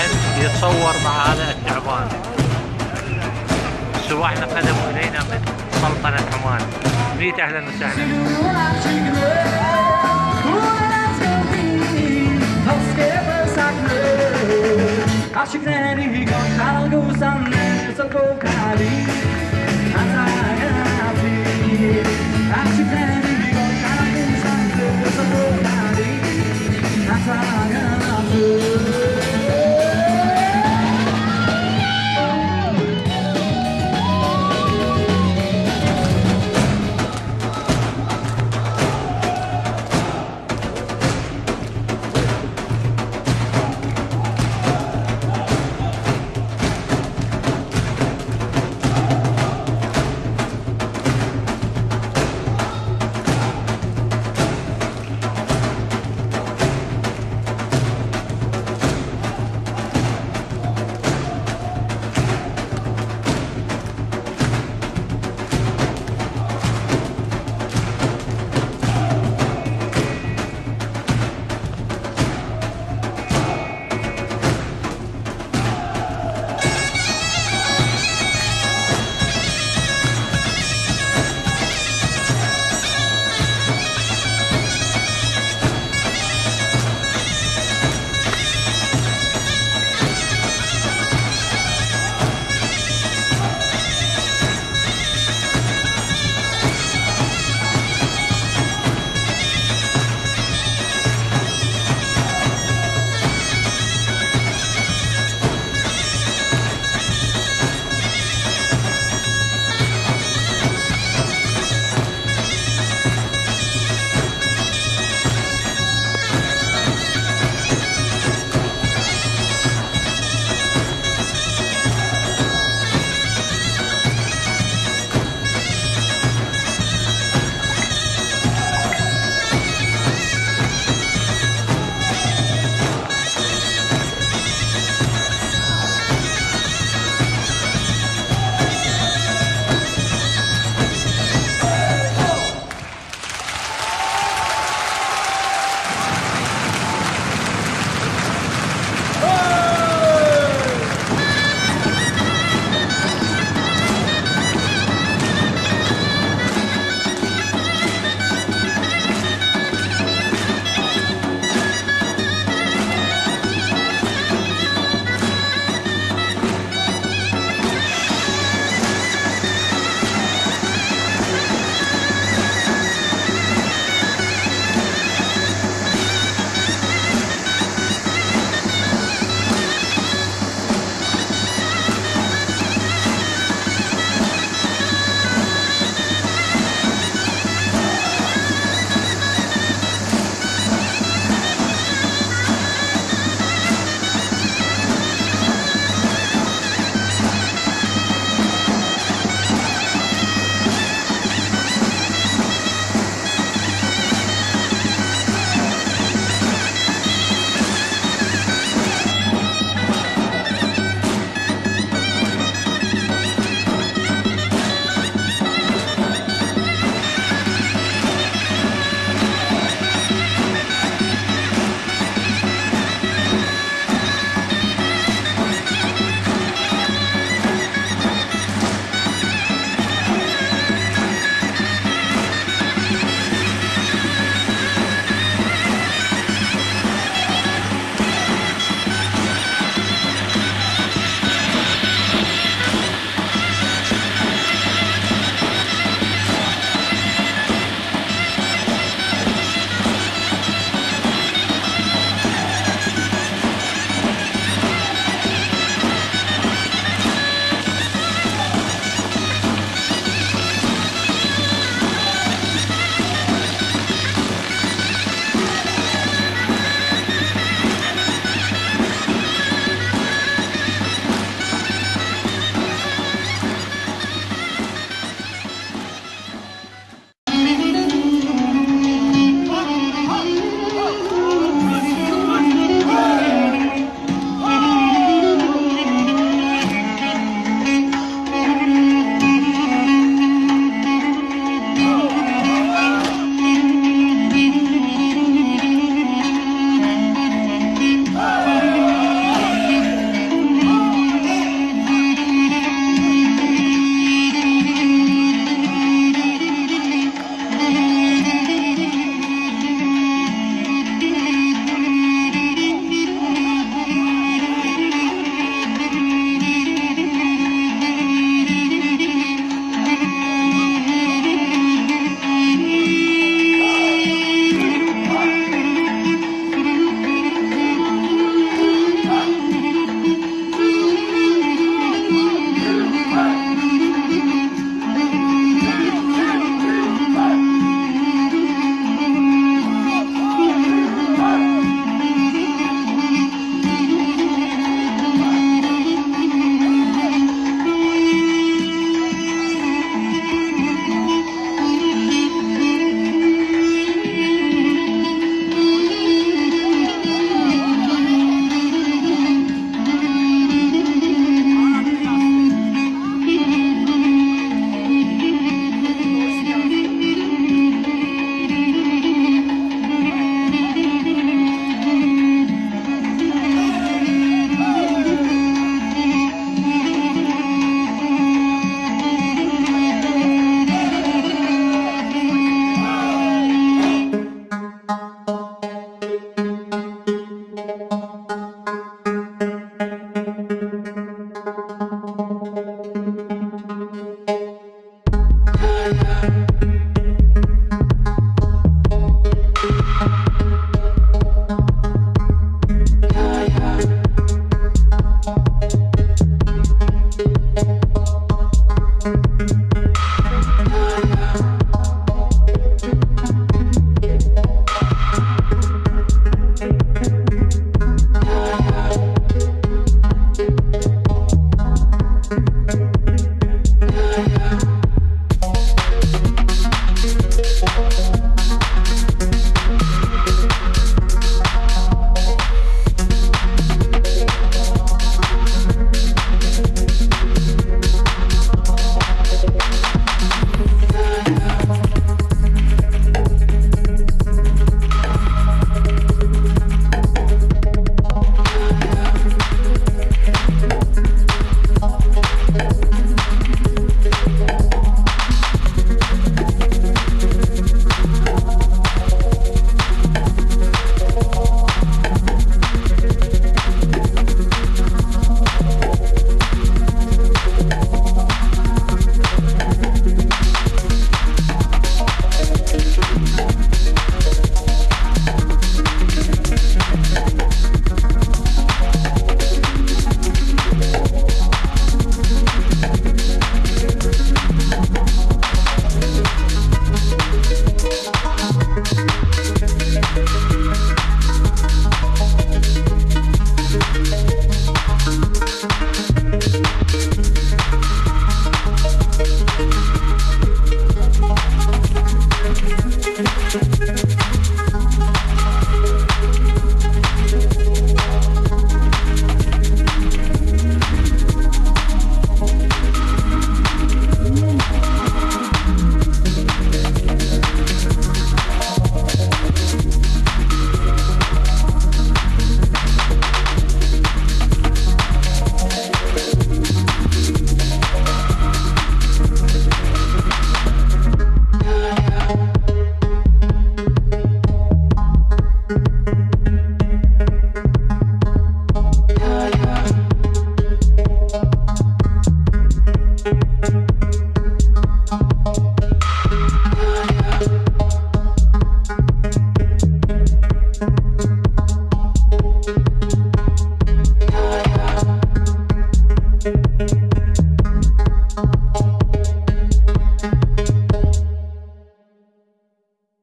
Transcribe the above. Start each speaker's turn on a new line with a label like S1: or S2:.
S1: أن يتصور مع هذا الثعبان سواحنا قدموا إلينا من سلطنة عمان. ميت أهلا وسهلا.